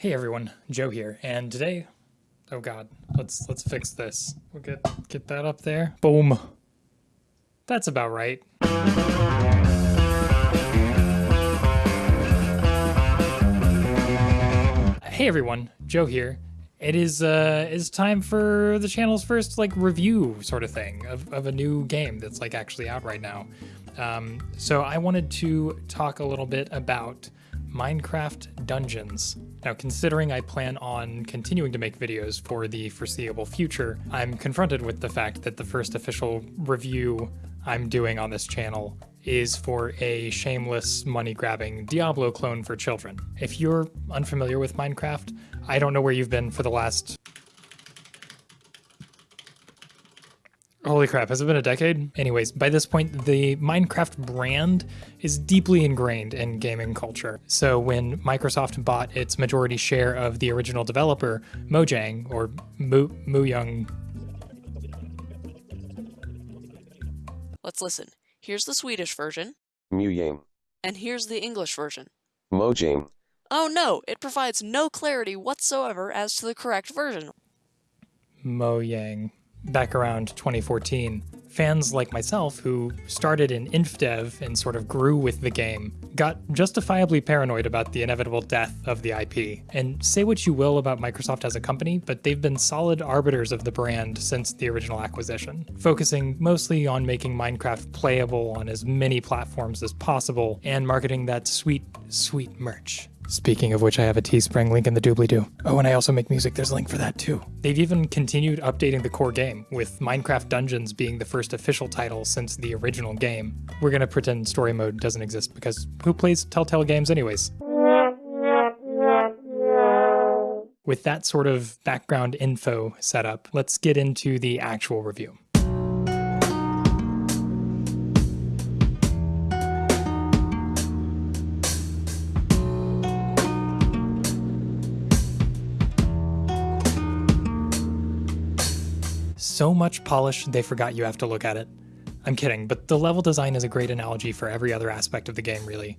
Hey everyone, Joe here, and today, oh god, let's let's fix this. We'll get get that up there. Boom. That's about right. Hey everyone, Joe here. It is uh it's time for the channel's first like review sort of thing of, of a new game that's like actually out right now. Um, so I wanted to talk a little bit about Minecraft Dungeons. Now, considering I plan on continuing to make videos for the foreseeable future, I'm confronted with the fact that the first official review I'm doing on this channel is for a shameless money grabbing Diablo clone for children. If you're unfamiliar with Minecraft, I don't know where you've been for the last Holy crap, has it been a decade? Anyways, by this point, the Minecraft brand is deeply ingrained in gaming culture. So when Microsoft bought its majority share of the original developer, Mojang, or Mu Muyang. Let's listen. Here's the Swedish version, Muyang. and here's the English version. Mojang. Oh no, it provides no clarity whatsoever as to the correct version. Mojang back around 2014, fans like myself who started in InfDev and sort of grew with the game got justifiably paranoid about the inevitable death of the IP. And say what you will about Microsoft as a company, but they've been solid arbiters of the brand since the original acquisition, focusing mostly on making Minecraft playable on as many platforms as possible and marketing that sweet, sweet merch. Speaking of which, I have a Teespring link in the doobly doo. Oh, and I also make music, there's a link for that too. They've even continued updating the core game, with Minecraft Dungeons being the first official title since the original game. We're gonna pretend story mode doesn't exist because who plays Telltale games, anyways? With that sort of background info set up, let's get into the actual review. So much polish they forgot you have to look at it. I'm kidding, but the level design is a great analogy for every other aspect of the game, really.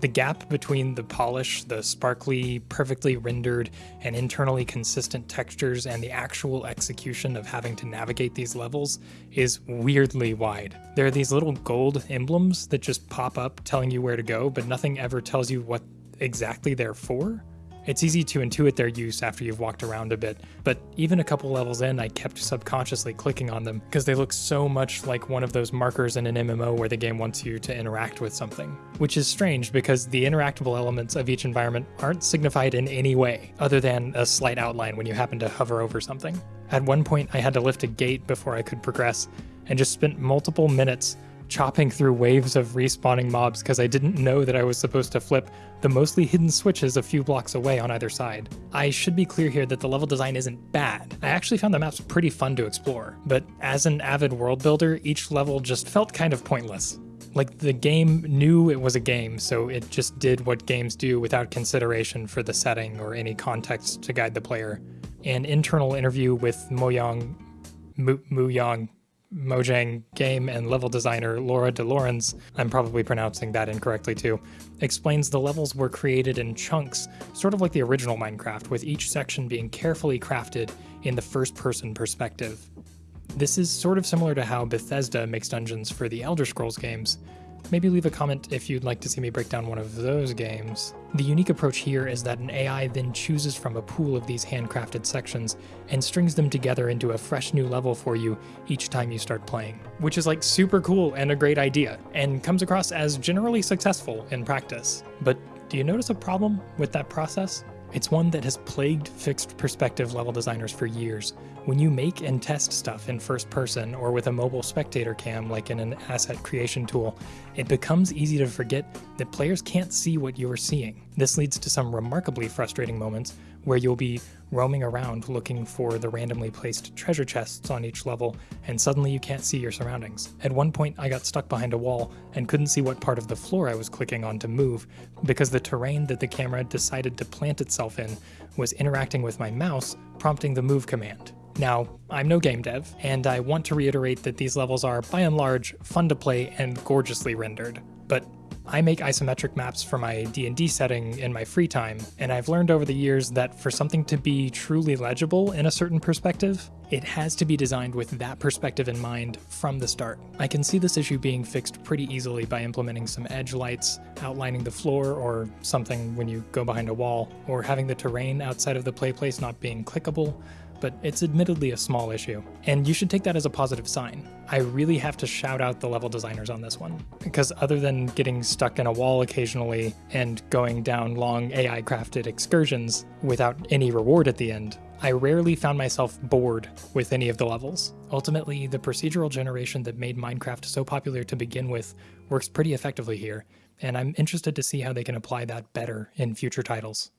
The gap between the polish, the sparkly, perfectly rendered, and internally consistent textures and the actual execution of having to navigate these levels is weirdly wide. There are these little gold emblems that just pop up telling you where to go, but nothing ever tells you what exactly they're for. It's easy to intuit their use after you've walked around a bit, but even a couple levels in, I kept subconsciously clicking on them because they look so much like one of those markers in an MMO where the game wants you to interact with something. Which is strange because the interactable elements of each environment aren't signified in any way, other than a slight outline when you happen to hover over something. At one point, I had to lift a gate before I could progress, and just spent multiple minutes chopping through waves of respawning mobs because I didn't know that I was supposed to flip the mostly hidden switches a few blocks away on either side. I should be clear here that the level design isn't bad. I actually found the maps pretty fun to explore, but as an avid world builder, each level just felt kind of pointless. Like the game knew it was a game, so it just did what games do without consideration for the setting or any context to guide the player. An internal interview with Moyang Mu, Muyang Mojang game and level designer Laura de Llorens, I'm probably pronouncing that incorrectly too, explains the levels were created in chunks, sort of like the original Minecraft, with each section being carefully crafted in the first person perspective. This is sort of similar to how Bethesda makes dungeons for the Elder Scrolls games, Maybe leave a comment if you'd like to see me break down one of those games. The unique approach here is that an AI then chooses from a pool of these handcrafted sections and strings them together into a fresh new level for you each time you start playing, which is like super cool and a great idea, and comes across as generally successful in practice. But do you notice a problem with that process? It's one that has plagued fixed perspective level designers for years. When you make and test stuff in first person or with a mobile spectator cam like in an asset creation tool, it becomes easy to forget that players can't see what you are seeing. This leads to some remarkably frustrating moments where you'll be roaming around looking for the randomly placed treasure chests on each level, and suddenly you can't see your surroundings. At one point, I got stuck behind a wall and couldn't see what part of the floor I was clicking on to move because the terrain that the camera decided to plant itself in was interacting with my mouse, prompting the move command. Now, I'm no game dev, and I want to reiterate that these levels are, by and large, fun to play and gorgeously rendered. But I make isometric maps for my D&D setting in my free time, and I've learned over the years that for something to be truly legible in a certain perspective, it has to be designed with that perspective in mind from the start. I can see this issue being fixed pretty easily by implementing some edge lights, outlining the floor or something when you go behind a wall, or having the terrain outside of the play place not being clickable, but it's admittedly a small issue. And you should take that as a positive sign. I really have to shout out the level designers on this one, because other than getting stuck in a wall occasionally and going down long AI crafted excursions without any reward at the end, I rarely found myself bored with any of the levels. Ultimately, the procedural generation that made Minecraft so popular to begin with works pretty effectively here, and I'm interested to see how they can apply that better in future titles.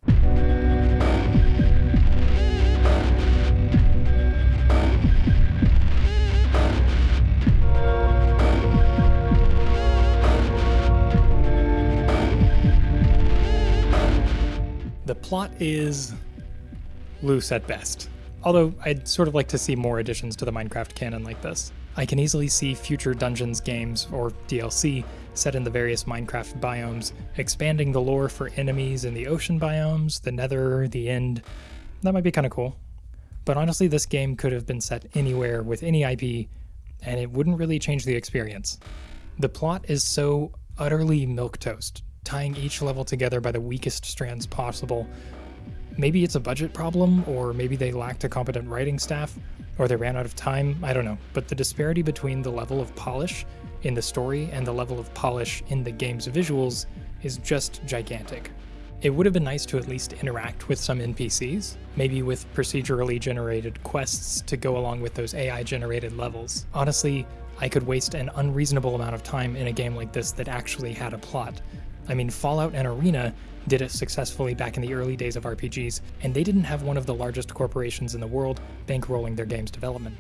Plot is loose at best. Although I'd sort of like to see more additions to the Minecraft canon like this. I can easily see future Dungeons games, or DLC, set in the various Minecraft biomes, expanding the lore for enemies in the ocean biomes, the nether, the end. That might be kind of cool. But honestly, this game could have been set anywhere with any IP, and it wouldn't really change the experience. The plot is so utterly milquetoast, tying each level together by the weakest strands possible. Maybe it's a budget problem, or maybe they lacked a competent writing staff, or they ran out of time, I don't know. But the disparity between the level of polish in the story and the level of polish in the game's visuals is just gigantic. It would have been nice to at least interact with some NPCs, maybe with procedurally generated quests to go along with those AI generated levels. Honestly, I could waste an unreasonable amount of time in a game like this that actually had a plot. I mean, Fallout and Arena did it successfully back in the early days of RPGs, and they didn't have one of the largest corporations in the world bankrolling their game's development.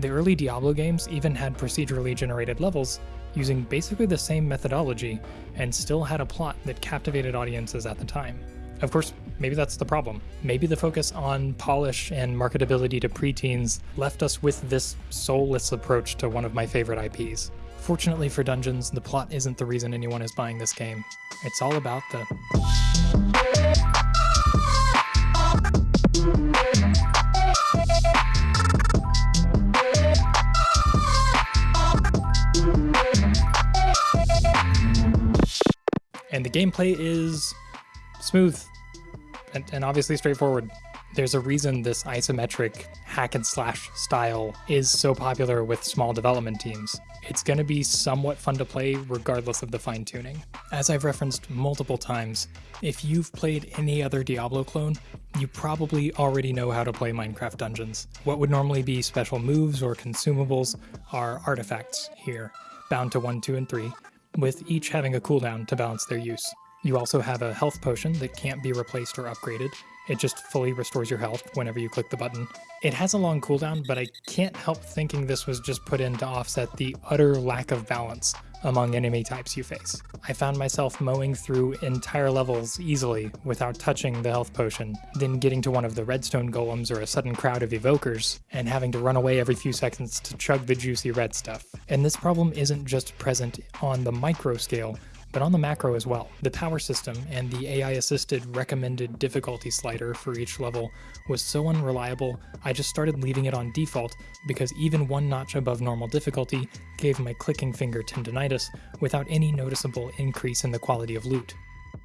The early Diablo games even had procedurally generated levels using basically the same methodology and still had a plot that captivated audiences at the time. Of course, maybe that's the problem. Maybe the focus on polish and marketability to preteens left us with this soulless approach to one of my favorite IPs. Fortunately for Dungeons, the plot isn't the reason anyone is buying this game. It's all about the and the gameplay is smooth and, and obviously straightforward. There's a reason this isometric hack and slash style is so popular with small development teams. It's going to be somewhat fun to play regardless of the fine tuning. As I've referenced multiple times, if you've played any other Diablo clone, you probably already know how to play Minecraft Dungeons. What would normally be special moves or consumables are artifacts here, bound to 1, 2, and 3, with each having a cooldown to balance their use. You also have a health potion that can't be replaced or upgraded. It just fully restores your health whenever you click the button. It has a long cooldown, but I can't help thinking this was just put in to offset the utter lack of balance among enemy types you face. I found myself mowing through entire levels easily without touching the health potion, then getting to one of the redstone golems or a sudden crowd of evokers, and having to run away every few seconds to chug the juicy red stuff. And this problem isn't just present on the micro scale, but on the macro as well. The power system and the AI assisted recommended difficulty slider for each level was so unreliable, I just started leaving it on default because even one notch above normal difficulty gave my clicking finger tendonitis without any noticeable increase in the quality of loot.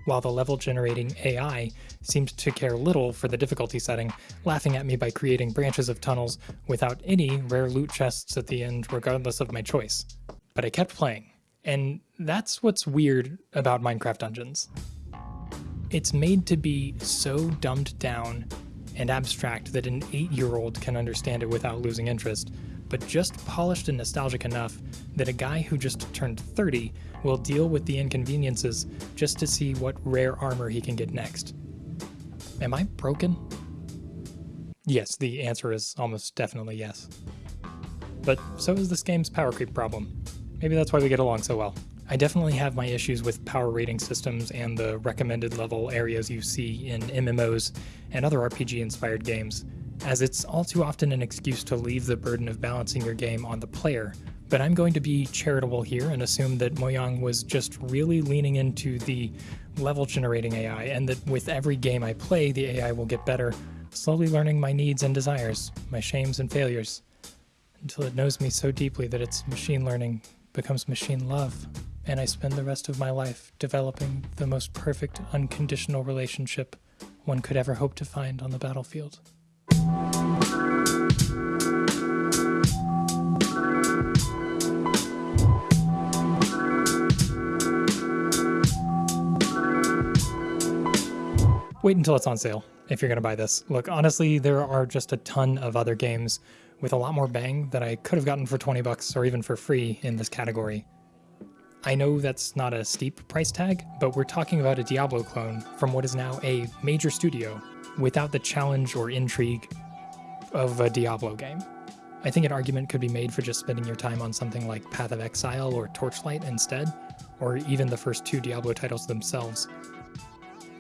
While the level generating AI seemed to care little for the difficulty setting, laughing at me by creating branches of tunnels without any rare loot chests at the end, regardless of my choice. But I kept playing. And that's what's weird about Minecraft Dungeons. It's made to be so dumbed down and abstract that an 8 year old can understand it without losing interest, but just polished and nostalgic enough that a guy who just turned 30 will deal with the inconveniences just to see what rare armor he can get next. Am I broken? Yes, the answer is almost definitely yes. But so is this game's power creep problem. Maybe that's why we get along so well. I definitely have my issues with power rating systems and the recommended level areas you see in MMOs and other RPG inspired games, as it's all too often an excuse to leave the burden of balancing your game on the player But I'm going to be charitable here and assume that Moyang was just really leaning into the level generating AI, and that with every game I play, the AI will get better, slowly learning my needs and desires, my shames and failures, until it knows me so deeply that its machine learning becomes machine love, and I spend the rest of my life developing the most perfect unconditional relationship one could ever hope to find on the battlefield. Wait until it's on sale if you're going to buy this. Look, honestly, there are just a ton of other games with a lot more bang that I could have gotten for 20 bucks or even for free in this category. I know that's not a steep price tag, but we're talking about a Diablo clone from what is now a major studio without the challenge or intrigue of a Diablo game. I think an argument could be made for just spending your time on something like Path of Exile or Torchlight instead, or even the first two Diablo titles themselves.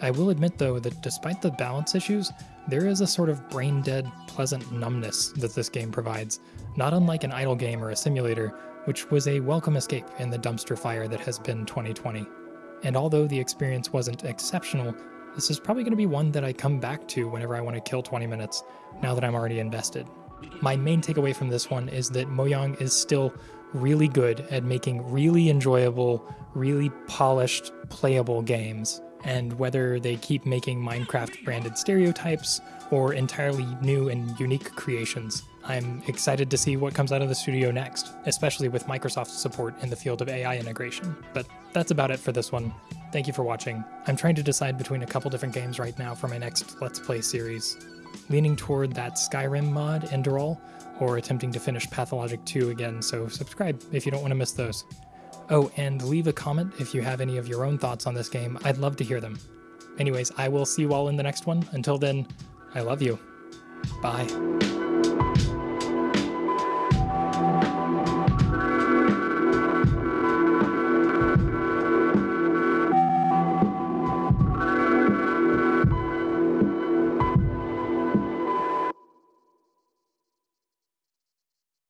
I will admit though that despite the balance issues, there is a sort of brain dead, pleasant numbness that this game provides, not unlike an idle game or a simulator, which was a welcome escape in the dumpster fire that has been 2020. And although the experience wasn't exceptional, this is probably going to be one that I come back to whenever I want to kill 20 minutes, now that I'm already invested. My main takeaway from this one is that Mojang is still really good at making really enjoyable, really polished, playable games and whether they keep making Minecraft branded stereotypes or entirely new and unique creations. I'm excited to see what comes out of the studio next, especially with Microsoft's support in the field of AI integration. But that's about it for this one. Thank you for watching. I'm trying to decide between a couple different games right now for my next Let's Play series. Leaning toward that Skyrim mod, Enderal, or attempting to finish Pathologic 2 again, so subscribe if you don't want to miss those. Oh, and leave a comment if you have any of your own thoughts on this game. I'd love to hear them. Anyways, I will see you all in the next one. Until then, I love you. Bye.